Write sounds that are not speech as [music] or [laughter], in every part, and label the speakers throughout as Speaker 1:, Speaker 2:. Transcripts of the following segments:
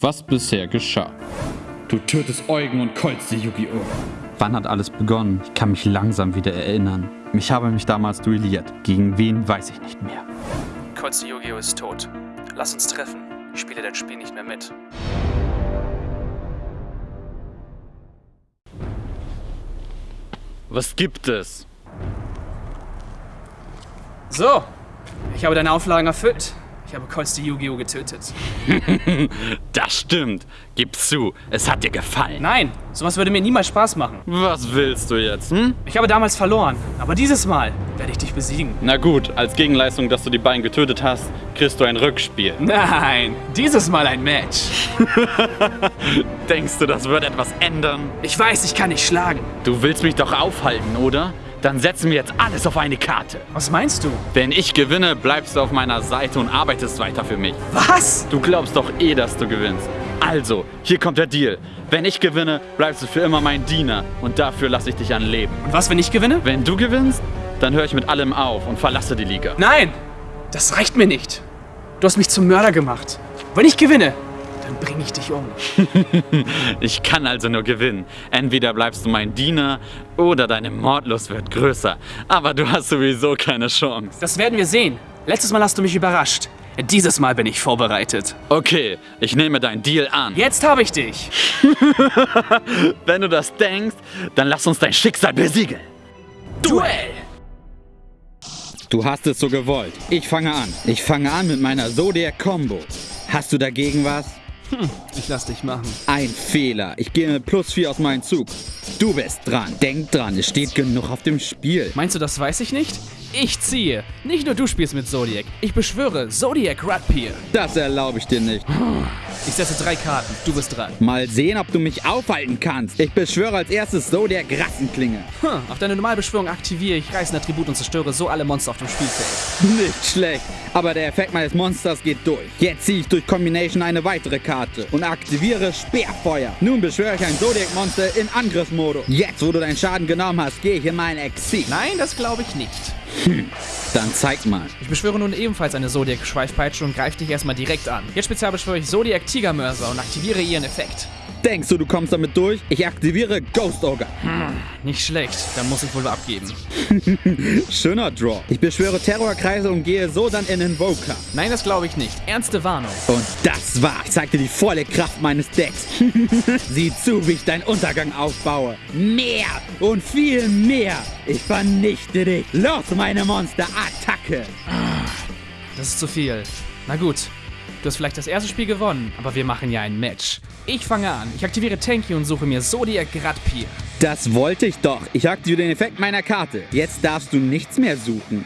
Speaker 1: Was bisher geschah. Du tötest Eugen und kolzt die Yu-Gi-Oh!
Speaker 2: Wann hat alles begonnen? Ich kann mich langsam wieder erinnern. Ich habe mich damals duelliert. Gegen wen weiß ich nicht mehr.
Speaker 3: Kolz Yu-Gi-Oh! ist tot. Lass uns treffen. Ich spiele dein Spiel nicht mehr mit.
Speaker 1: Was gibt es?
Speaker 3: So, ich habe deine Auflagen erfüllt. Ich habe die Yu-Gi-Oh! getötet. [laughs]
Speaker 1: Das stimmt. Gib zu, es hat dir gefallen.
Speaker 3: Nein, sowas würde mir niemals Spaß machen.
Speaker 1: Was willst du jetzt, hm?
Speaker 3: Ich habe damals verloren, aber dieses Mal werde ich dich besiegen.
Speaker 1: Na gut, als Gegenleistung, dass du die beiden getötet hast, kriegst du ein Rückspiel. [laughs]
Speaker 3: Nein, dieses Mal ein Match.
Speaker 1: Denkst du, das wird etwas ändern?
Speaker 3: Ich weiß, ich kann dich schlagen.
Speaker 1: Du willst mich doch aufhalten, oder? Dann setzen wir jetzt alles auf eine Karte.
Speaker 3: Was meinst du?
Speaker 1: Wenn ich gewinne, bleibst du auf meiner Seite und arbeitest weiter für mich.
Speaker 3: Was?
Speaker 1: Du glaubst doch eh, dass du gewinnst. Also, hier kommt der Deal. Wenn ich gewinne, bleibst du für immer mein Diener und dafür lasse ich dich an Leben.
Speaker 3: Und was, wenn ich gewinne?
Speaker 1: Wenn du gewinnst, dann höre ich mit allem auf und verlasse die Liga.
Speaker 3: Nein, das reicht mir nicht. Du hast mich zum Mörder gemacht. Wenn ich gewinne, dann bringe ich dich um. [laughs]
Speaker 1: Ich kann also nur gewinnen. Entweder bleibst du mein Diener oder deine Mordlust wird größer. Aber du hast sowieso keine Chance.
Speaker 3: Das werden wir sehen. Letztes Mal hast du mich überrascht. Dieses Mal bin ich vorbereitet.
Speaker 1: Okay, ich nehme deinen Deal an.
Speaker 3: Jetzt habe ich dich. [laughs]
Speaker 1: Wenn du das denkst, dann lass uns dein Schicksal besiegeln.
Speaker 3: Duell.
Speaker 2: Du hast es so gewollt. Ich fange an. Ich fange an mit meiner Zodiac Combo. Hast du dagegen was?
Speaker 3: Ich lass dich machen.
Speaker 2: Ein Fehler. Ich gehe mit plus 4 aus meinem Zug. Du bist dran. Denk dran, es steht genug auf dem Spiel.
Speaker 3: Meinst du, das weiß ich nicht? Ich ziehe. Nicht nur du spielst mit Zodiac. Ich beschwöre Zodiac Radpier.
Speaker 2: Das erlaube ich dir nicht. [sighs]
Speaker 3: Ich setze drei Karten. Du bist dran.
Speaker 2: Mal sehen, ob du mich aufhalten kannst. Ich beschwöre als erstes Zodiac Rassenklinge.
Speaker 3: Hm, auf deine Normalbeschwörung aktiviere ich reißende Attribut und zerstöre so alle Monster auf dem Spielfeld.
Speaker 2: Nicht schlecht. Aber der Effekt meines Monsters geht durch. Jetzt ziehe ich durch Combination eine weitere Karte und aktiviere Speerfeuer. Nun beschwöre ich ein Zodiac-Monster in Angriffsmodus. Jetzt, wo du deinen Schaden genommen hast, gehe ich in meinen Exit.
Speaker 3: Nein, das glaube ich nicht.
Speaker 2: Dann zeig mal.
Speaker 3: Ich beschwöre nun ebenfalls eine Zodiac Schweifpeitsche und greife dich erstmal direkt an. Jetzt spezial beschwöre ich Zodiac Tigermörser und aktiviere ihren Effekt.
Speaker 2: Denkst du, du kommst damit durch? Ich aktiviere Ghost Ogre.
Speaker 3: Nicht schlecht, dann muss ich wohl abgeben. [laughs]
Speaker 2: Schöner Draw. Ich beschwöre Terrorkreise und gehe so dann in Invoker.
Speaker 3: Nein, das glaube ich nicht. Ernste Warnung.
Speaker 2: Und das war. Ich zeig dir die volle Kraft meines Decks. [laughs] Sieh zu, wie ich deinen Untergang aufbaue. Mehr und viel mehr. Ich vernichte dich. Los, meine Monster. Attacke.
Speaker 3: Das ist zu viel. Na gut. Du hast vielleicht das erste Spiel gewonnen, aber wir machen ja ein Match. Ich fange an. Ich aktiviere Tanky und suche mir Zodiac Radpier.
Speaker 2: Das wollte ich doch. Ich aktiviere den Effekt meiner Karte. Jetzt darfst du nichts mehr suchen.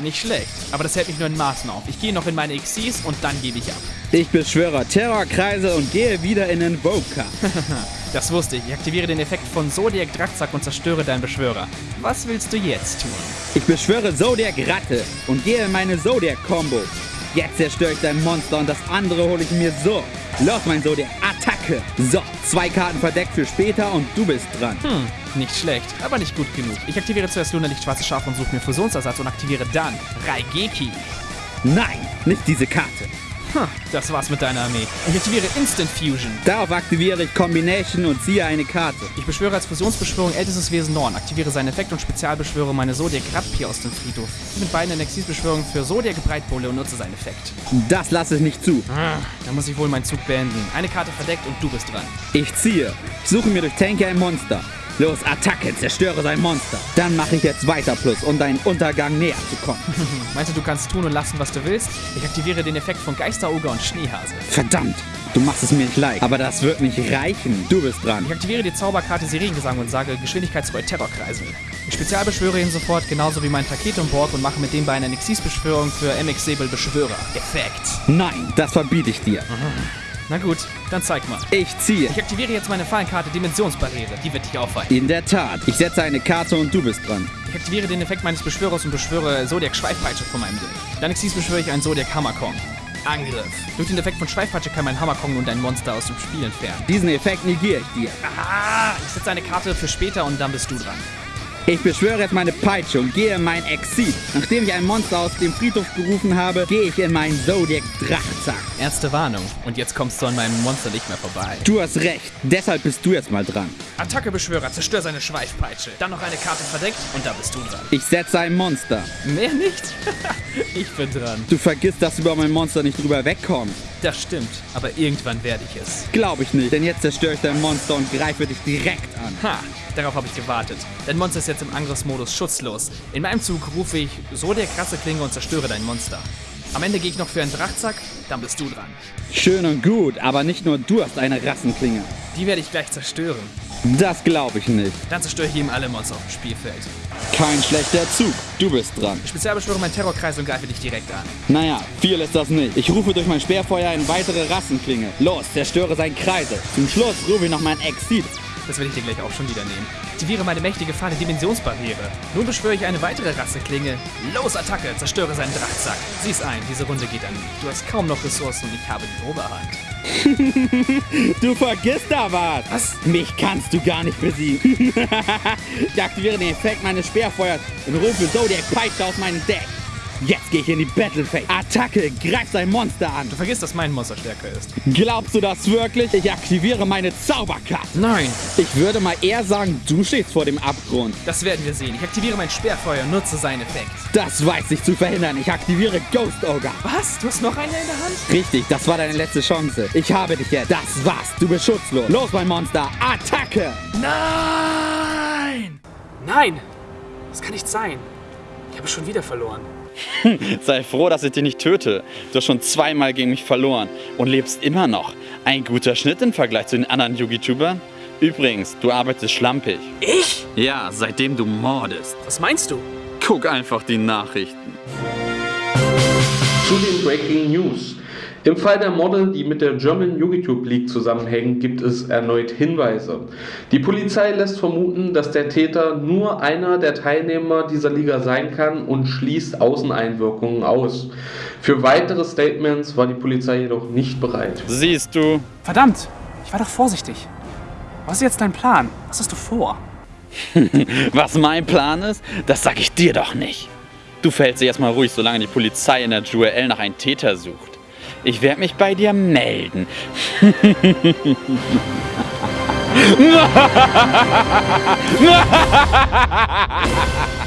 Speaker 3: Nicht schlecht, aber das hält mich nur in Maßen auf. Ich gehe noch in meine Xyz und dann gebe ich ab.
Speaker 2: Ich beschwöre Terrorkreise und gehe wieder in Invoker. [laughs]
Speaker 3: Das wusste ich. Ich aktiviere den Effekt von Zodiac Drachtzack und zerstöre deinen Beschwörer. Was willst du jetzt tun?
Speaker 2: Ich beschwöre Zodiac Ratte und gehe in meine Zodiac Combo. Jetzt zerstöre ich dein Monster und das andere hole ich mir so. Los, mein Zodiac, Attacke! So, zwei Karten verdeckt für später und du bist dran.
Speaker 3: Hm, nicht schlecht, aber nicht gut genug. Ich aktiviere zuerst Lunderlicht Schwarze Schaf und suche mir Fusionsersatz und aktiviere dann Raigeki.
Speaker 2: Nein, nicht diese Karte.
Speaker 3: Hm, das war's mit deiner Armee. Ich aktiviere Instant Fusion.
Speaker 2: Darauf aktiviere ich Combination und ziehe eine Karte.
Speaker 3: Ich beschwöre als Fusionsbeschwörung ältestes Wesen Norn, aktiviere seinen Effekt und spezialbeschwöre meine Zodiac Radpier aus dem Friedhof. Mit beiden in Exilbeschwörung für Zodiac Breitbulle und nutze seinen Effekt.
Speaker 2: Das lasse ich nicht zu.
Speaker 3: Ah, Da muss ich wohl meinen Zug beenden. Eine Karte verdeckt und du bist dran.
Speaker 2: Ich ziehe. Ich suche mir durch Tanky ein Monster. Los, Attacke, zerstöre sein Monster. Dann mache ich jetzt weiter plus, um deinen Untergang näher zu kommen. [laughs]
Speaker 3: Meinst du, du kannst tun und lassen, was du willst? Ich aktiviere den Effekt von Geisteroger und Schneehase.
Speaker 2: Verdammt, du machst es mir nicht leicht. Aber das wird nicht reichen. Du bist dran.
Speaker 3: Ich aktiviere die Zauberkarte Sirengesang und sage Geschwindigkeitsreu Terrorkreisel. Ich spezialbeschwöre ihn sofort, genauso wie mein Taketenborg und mache mit den beiden eine Exis-Beschwörung für MX Säbel Beschwörer. Effekt.
Speaker 2: Nein, das verbiete ich dir.
Speaker 3: Na gut, dann zeig mal.
Speaker 2: Ich ziehe.
Speaker 3: Ich aktiviere jetzt meine Fallenkarte Dimensionsbarriere. Die wird dich aufhalten.
Speaker 2: In der Tat. Ich setze eine Karte und du bist dran.
Speaker 3: Ich aktiviere den Effekt meines Beschwörers und beschwöre Zodiac Schweifpeitsche von meinem Deck. Dann Exis beschwöre ich einen Zodiac Hammerkong. Angriff. Durch den Effekt von Schweifpeitsche kann mein Hammerkong nun dein Monster aus dem Spiel entfernen.
Speaker 2: Diesen Effekt negiere ich dir.
Speaker 3: Ah, ich setze eine Karte für später und dann bist du dran.
Speaker 2: Ich beschwöre jetzt meine Peitsche und gehe in mein Exil. Nachdem ich ein Monster aus dem Friedhof gerufen habe, gehe ich in meinen Zodiac Drachzack.
Speaker 3: Ernste Warnung. Und jetzt kommst du an meinem Monster nicht mehr vorbei.
Speaker 2: Du hast recht. Deshalb bist du jetzt mal dran.
Speaker 3: Attacke Beschwörer, zerstör seine Schweifpeitsche. Dann noch eine Karte verdeckt und da bist du dran.
Speaker 2: Ich setze ein Monster.
Speaker 3: Mehr nicht? [laughs] ich bin dran.
Speaker 2: Du vergisst, dass du über mein Monster nicht drüber wegkommst.
Speaker 3: Das stimmt, aber irgendwann werde ich es.
Speaker 2: Glaube ich nicht, denn jetzt zerstöre ich dein Monster und greife dich direkt an.
Speaker 3: Ha, darauf habe ich gewartet. Dein Monster ist jetzt im Angriffsmodus schutzlos. In meinem Zug rufe ich so der krasse Klinge und zerstöre dein Monster. Am Ende gehe ich noch für einen Drachzack, dann bist du dran.
Speaker 2: Schön und gut, aber nicht nur du hast eine Rassenklinge.
Speaker 3: Die werde ich gleich zerstören.
Speaker 2: Das glaube ich nicht.
Speaker 3: Dann zerstöre ich ihm alle Monster auf dem Spielfeld.
Speaker 2: Kein schlechter Zug. Du bist dran.
Speaker 3: Ich spezialbeschwöre meinen Terrorkreis und greife dich direkt an.
Speaker 2: Naja, viel ist das nicht. Ich rufe durch mein Speerfeuer eine weitere Rassenklinge. Los, zerstöre seinen Kreisel. Zum Schluss rufe ich noch mein Exit.
Speaker 3: Das werde ich dir gleich auch schon wieder nehmen. Aktiviere meine mächtige Fahne Dimensionsbarriere. Nun beschwöre ich eine weitere Rasseklinge. Los, Attacke! Zerstöre seinen Drachtsack. Sieh's ein, diese Runde geht an mich. Du hast kaum noch Ressourcen und ich habe die Oberhand. [laughs]
Speaker 2: Du vergisst da was.
Speaker 3: Was?
Speaker 2: Mich kannst du gar nicht besiegen. [laughs] ich aktiviere den Effekt meines Speerfeuers und rufe Zodiac Peitsche aus meinem Deck. Jetzt gehe ich in die Battle Phase. Attacke, greif sein Monster an.
Speaker 3: Du vergisst, dass mein Monster stärker ist.
Speaker 2: Glaubst du das wirklich? Ich aktiviere meine Zauberkarte.
Speaker 3: Nein!
Speaker 2: Ich würde mal eher sagen, du stehst vor dem Abgrund.
Speaker 3: Das werden wir sehen. Ich aktiviere mein Sperrfeuer und nutze seinen Effekt.
Speaker 2: Das weiß ich zu verhindern. Ich aktiviere Ghost Ogre.
Speaker 3: Was? Du hast noch eine in der Hand?
Speaker 2: Richtig, das war deine letzte Chance. Ich habe dich jetzt. Das war's. Du bist schutzlos. Los, mein Monster. Attacke!
Speaker 3: Nein! Nein! Das kann nicht sein. Ich habe schon wieder verloren. [laughs]
Speaker 1: Sei froh, dass ich dich nicht töte. Du hast schon zweimal gegen mich verloren und lebst immer noch. Ein guter Schnitt im Vergleich zu den anderen Yugi-Tubern. Übrigens, du arbeitest schlampig.
Speaker 3: Ich?
Speaker 1: Ja, seitdem du mordest.
Speaker 3: Was meinst du?
Speaker 1: Guck einfach die Nachrichten.
Speaker 4: Zu den Breaking News. Im Fall der Morde, die mit der German YouTube League zusammenhängen, gibt es erneut Hinweise. Die Polizei lässt vermuten, dass der Täter nur einer der Teilnehmer dieser Liga sein kann und schließt Außeneinwirkungen aus. Für weitere Statements war die Polizei jedoch nicht bereit.
Speaker 1: Siehst du,
Speaker 3: Verdammt! Ich war doch vorsichtig. Was ist jetzt dein Plan? Was hast du vor? [laughs]
Speaker 1: was mein Plan ist? Das sag ich dir doch nicht. Du verhältst dich erstmal ruhig, solange die Polizei in der Jewel nach einem Täter sucht. Ich werde mich bei dir melden. [laughs]